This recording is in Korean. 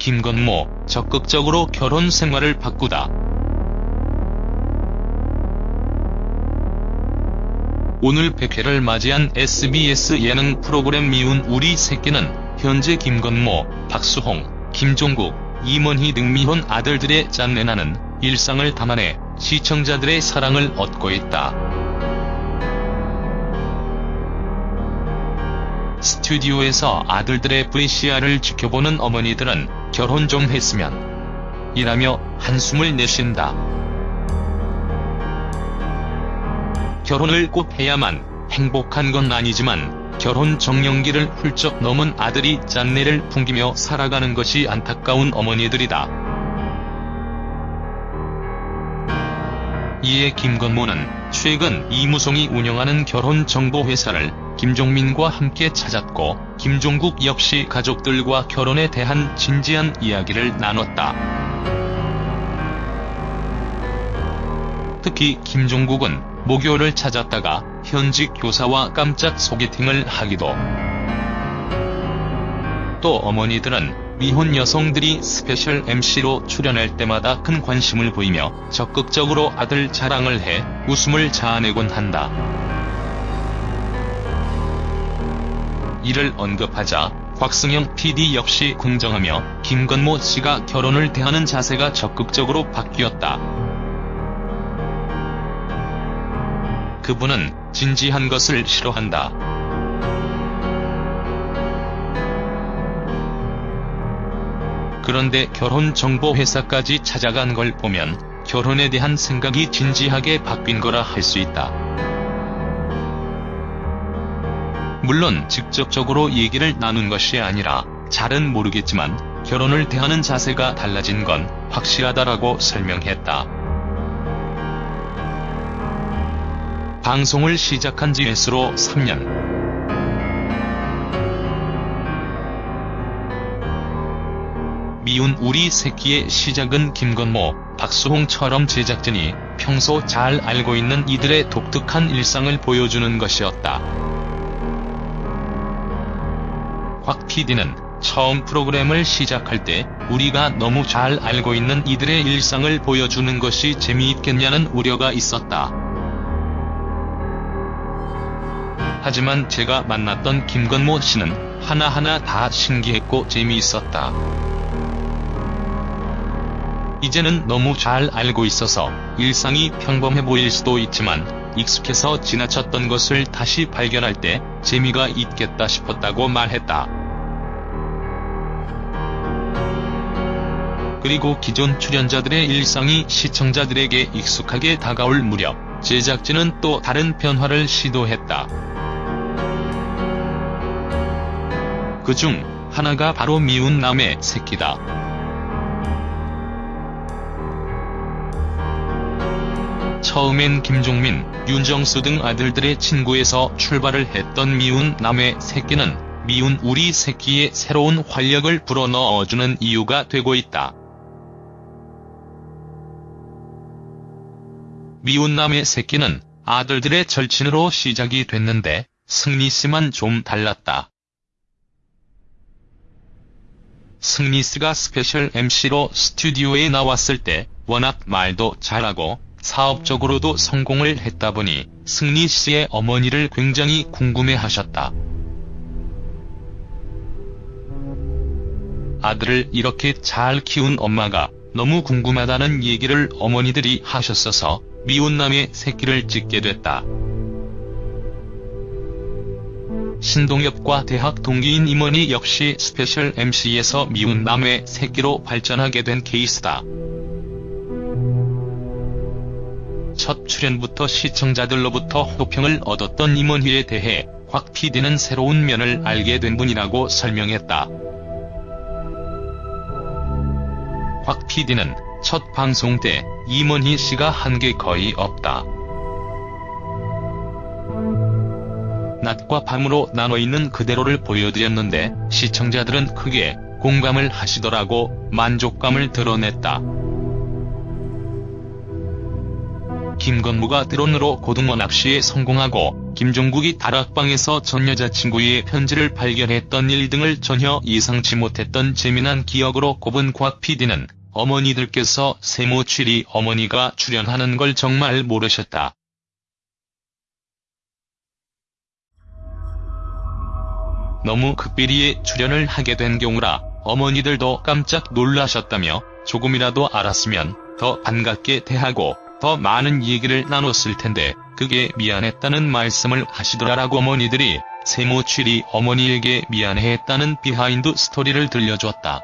김건모 적극적으로 결혼 생활을 바꾸다. 오늘 100회를 맞이한 SBS 예능 프로그램 미운 우리 새끼는 현재 김건모, 박수홍, 김종국, 임원희 등 미혼 아들들의 짠내나는 일상을 담아내 시청자들의 사랑을 얻고 있다. 스튜디오에서 아들들의 VCR을 지켜보는 어머니들은 결혼 좀 했으면 이라며 한숨을 내쉰다. 결혼을 꼭 해야만 행복한 건 아니지만 결혼 정년기를 훌쩍 넘은 아들이 짠내를 풍기며 살아가는 것이 안타까운 어머니들이다. 이에 김건모는 최근 이무송이 운영하는 결혼정보회사를 김종민과 함께 찾았고 김종국 역시 가족들과 결혼에 대한 진지한 이야기를 나눴다. 특히 김종국은 모교를 찾았다가 현직 교사와 깜짝 소개팅을 하기도. 또 어머니들은 미혼 여성들이 스페셜 MC로 출연할 때마다 큰 관심을 보이며 적극적으로 아들 자랑을 해 웃음을 자아내곤 한다. 이를 언급하자 곽승영 PD 역시 긍정하며 김건모 씨가 결혼을 대하는 자세가 적극적으로 바뀌었다. 그분은 진지한 것을 싫어한다. 그런데 결혼정보회사까지 찾아간 걸 보면 결혼에 대한 생각이 진지하게 바뀐 거라 할 수 있다. 물론 직접적으로 얘기를 나눈 것이 아니라 잘은 모르겠지만 결혼을 대하는 자세가 달라진 건 확실하다라고 설명했다. 방송을 시작한 지 애수로 3년. 미운 우리 새끼의 시작은 김건모, 박수홍처럼 제작진이 평소 잘 알고 있는 이들의 독특한 일상을 보여주는 것이었다. 곽 PD는 처음 프로그램을 시작할 때 우리가 너무 잘 알고 있는 이들의 일상을 보여주는 것이 재미있겠냐는 우려가 있었다. 하지만 제가 만났던 김건모 씨는 하나하나 다 신기했고 재미있었다. 이제는 너무 잘 알고 있어서 일상이 평범해 보일 수도 있지만 익숙해서 지나쳤던 것을 다시 발견할 때 재미가 있겠다 싶었다고 말했다. 그리고 기존 출연자들의 일상이 시청자들에게 익숙하게 다가올 무렵 제작진은 또 다른 변화를 시도했다. 그 중 하나가 바로 미운 남의 새끼다. 처음엔 김종민, 윤정수 등 아들들의 친구에서 출발을 했던 미운 남의 새끼는 미운 우리 새끼의 새로운 활력을 불어넣어주는 이유가 되고 있다. 미운 남의 새끼는 아들들의 절친으로 시작이 됐는데 승리씨만 좀 달랐다. 승리씨가 스페셜 MC로 스튜디오에 나왔을 때 워낙 말도 잘하고 사업적으로도 성공을 했다 보니 승리 씨의 어머니를 굉장히 궁금해 하셨다. 아들을 이렇게 잘 키운 엄마가 너무 궁금하다는 얘기를 어머니들이 하셨어서 미운 남의 새끼를 찍게 됐다. 신동엽과 대학 동기인 임원희 역시 스페셜 MC에서 미운 남의 새끼로 발전하게 된 케이스다. 첫 출연부터 시청자들로부터 호평을 얻었던 임원희에 대해 곽 PD는 새로운 면을 알게 된 분이라고 설명했다. 곽 PD는 첫 방송 때 임원희 씨가 한 게 거의 없다. 낮과 밤으로 나눠 있는 그대로를 보여드렸는데 시청자들은 크게 공감을 하시더라고 만족감을 드러냈다. 김건모가 드론으로 고등어 납치에 성공하고 김종국이 다락방에서 전 여자친구의 편지를 발견했던 일 등을 전혀 예상치 못했던 재미난 기억으로 꼽은 곽 PD는 어머니들께서 세모 취리 어머니가 출연하는 걸 정말 모르셨다. 너무 극비리에 출연을 하게 된 경우라 어머니들도 깜짝 놀라셨다며 조금이라도 알았으면 더 반갑게 대하고 더 많은 얘기를 나눴을 텐데 그게 미안했다는 말씀을 하시더라라고 어머니들이 세모출이 어머니에게 미안해했다는 비하인드 스토리를 들려줬다.